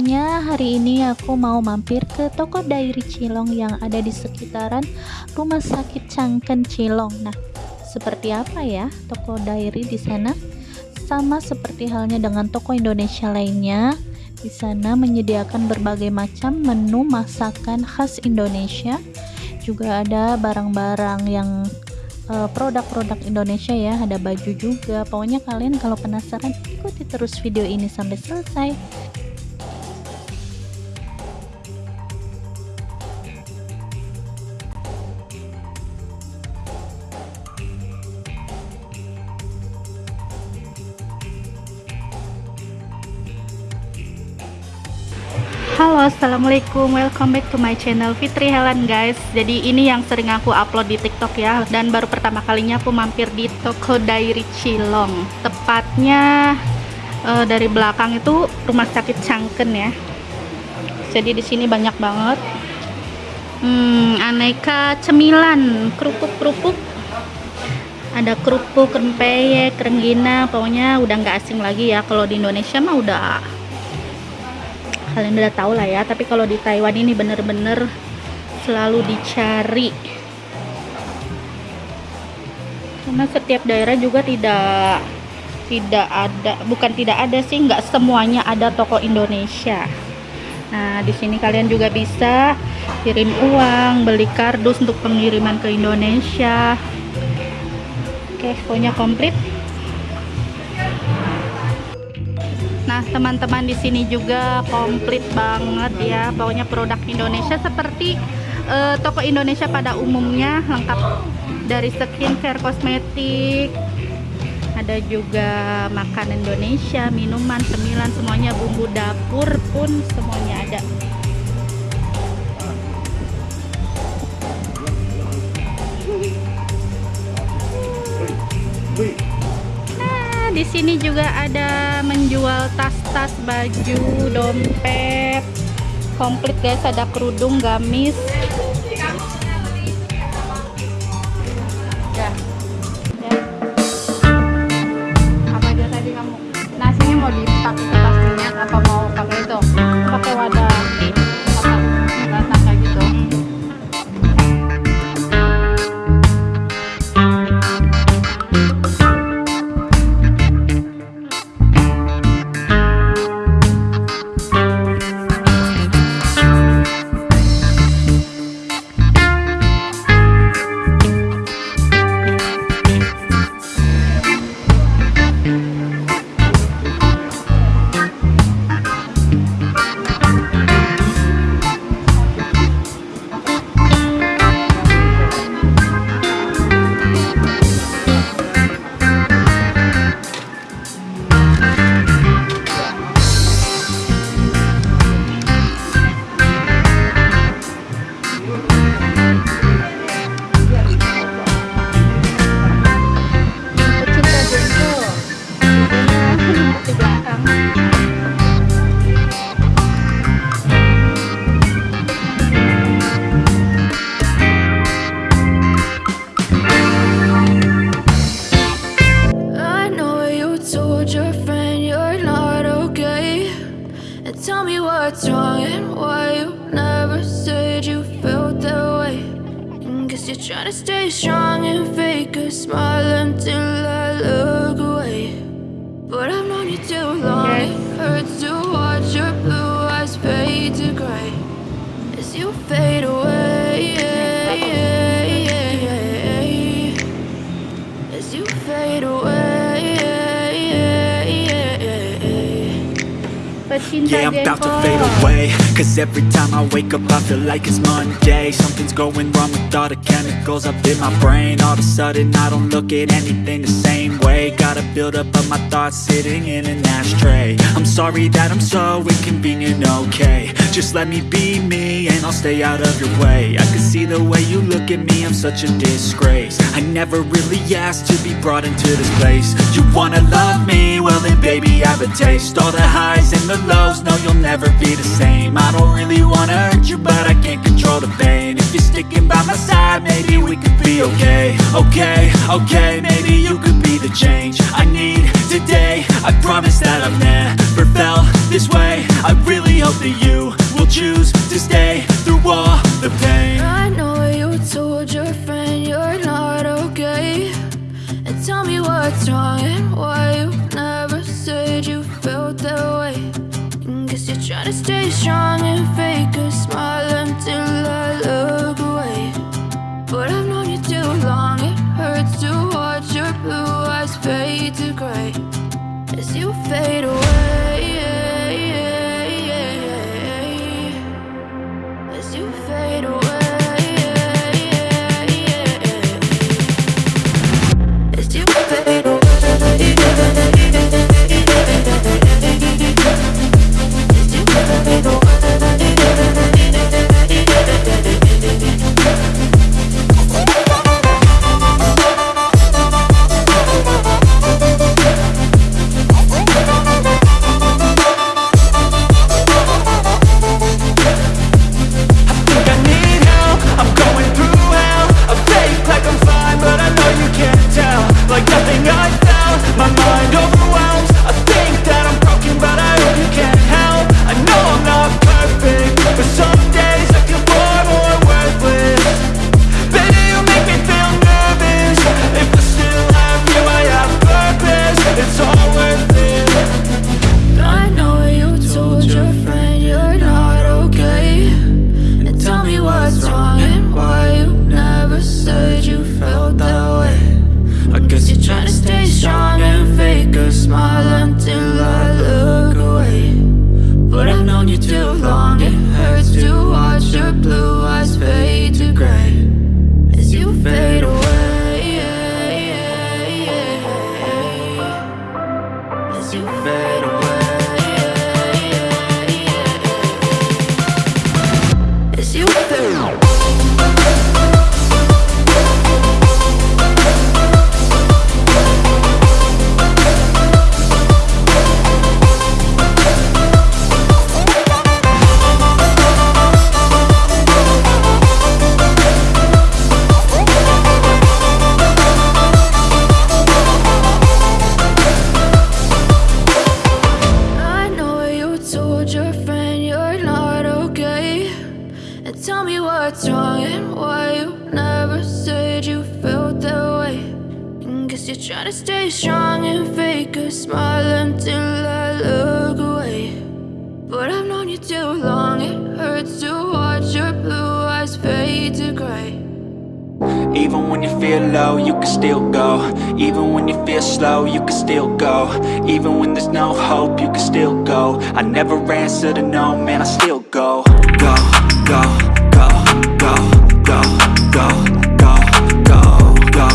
Semuanya Hari ini aku mau mampir ke toko Dairi Cilong yang ada di sekitaran Rumah Sakit Cangken Cilong. Nah, seperti apa ya toko Dairi di sana? Sama seperti halnya dengan toko Indonesia lainnya Di sana menyediakan berbagai macam menu masakan khas Indonesia. Juga ada barang-barang yang Eh, produk-produk Indonesia ya ada baju juga. Pokoknya kalian kalau penasaran ikuti terus video ini sampai selesai assalamualaikum welcome back to my channel Fitri Helen guys. Jadi ini yang sering aku upload di tiktok ya dan baru pertama kalinya aku mampir di toko Dairi Cilong. Tepatnya uh, dari belakang itu rumah sakit Cangken ya. Jadi di sini banyak banget. Hmm, aneka cemilan kerupuk-kerupuk. Ada kerupuk, rempeyek, renggina pokoknya udah nggak asing lagi ya. Kalau di Indonesia mah udah kalian udah tahu lah ya tapi kalau di Taiwan ini bener-bener selalu dicari. Karena setiap daerah juga tidak tidak ada bukan tidak ada sih nggak semuanya ada toko Indonesia. Nah di sini kalian juga bisa kirim uang beli kardus untuk pengiriman ke Indonesia. Oke pokoknya komplit teman-teman di sini juga komplit banget ya. Pokoknya produk Indonesia seperti uh, toko Indonesia pada umumnya lengkap dari skincare, kosmetik, ada juga makan Indonesia, minuman, cemilan, semuanya bumbu dapur pun semuanya ada. di sini juga ada menjual tas-tas baju dompet komplit guys ada kerudung gamis you're trying to stay strong and fake a smile until I look away. But I've known you too long, it hurts to watch your blue eyes fade to gray. As you fade away Yeah, I'm about to fade away. Cause every time I wake up I feel like it's Monday. Something's going wrong with all the chemicals up in my brain. All of a sudden I don't look at anything the same way. Gotta build up of my thoughts sitting in an ashtray. I'm sorry that I'm so inconvenient, okay. Just let me be me and I'll stay out of your way. I can see the way you look at me, I'm such a disgrace. I never really asked to be brought into this place. You wanna love me? Well then baby I have a taste. All the highs and the lows, lows, no you'll never be the same. I don't really wanna hurt you, but I can't control the pain. If you're sticking by my side, maybe we could be okay. Okay, okay, maybe you could be the change I need today. I promise that I've never felt this way. I really hope that you will choose stay strong and fake what's wrong and why you never said you felt that way. And Guess you're trying to stay strong and fake a smile until I look away. But I've known you too long, it hurts to watch your blue eyes fade to gray. Even when you feel low, you can still go. Even when you feel slow, you can still go. Even when there's no hope, you can still go. I never answer to no, man, I still go. Go, go, go, go, go, go, go, go,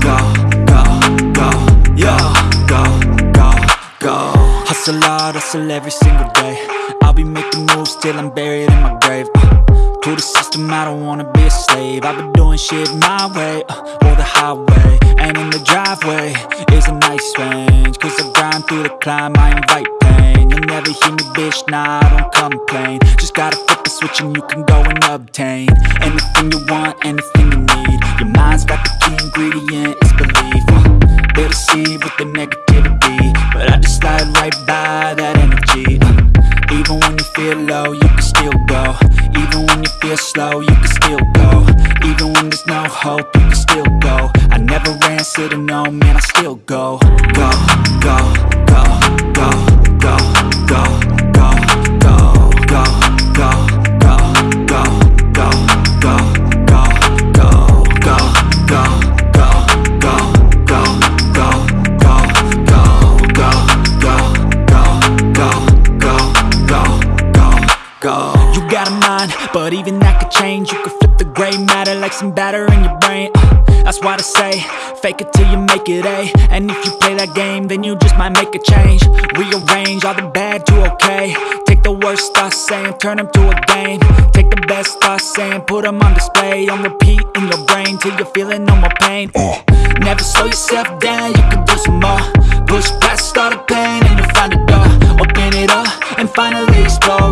go, go, go, go, go, go Hustle hard, hustle every single day I'll be making moves till I'm buried in my grave uh. To the system, I don't wanna be a slave. I've been doing shit my way, uh, or the highway And in the driveway is a nice range. Cause I grind through the climb, I invite pain. You'll never hear me, bitch, nah, I don't complain. Just gotta flip the switch and you can go and obtain Anything you want, anything you need. Your mind's got the key ingredient, you can still go. Even when there's no hope, you can still go. I never answer to no, man, I still go, go, go, go. You got a mind, but even that could change. You could flip the gray matter like some batter in your brain. Uh, that's why they say, fake it till you make it A. And if you play that game, then you just might make a change. Rearrange all the bad to okay. Take the worst thoughts saying, turn them to a game. Take the best thoughts saying, put them on display. On repeat in your brain till you're feeling no more pain. Uh, never slow yourself down, you can do some more. Push past all the pain and you'll find a door. Open it up and finally explore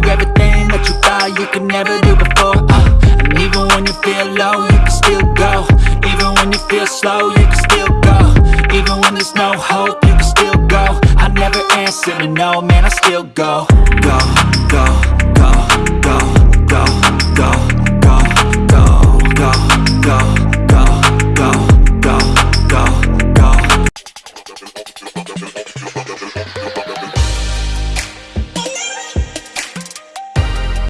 gonna sit me no, man, I still go Go, go.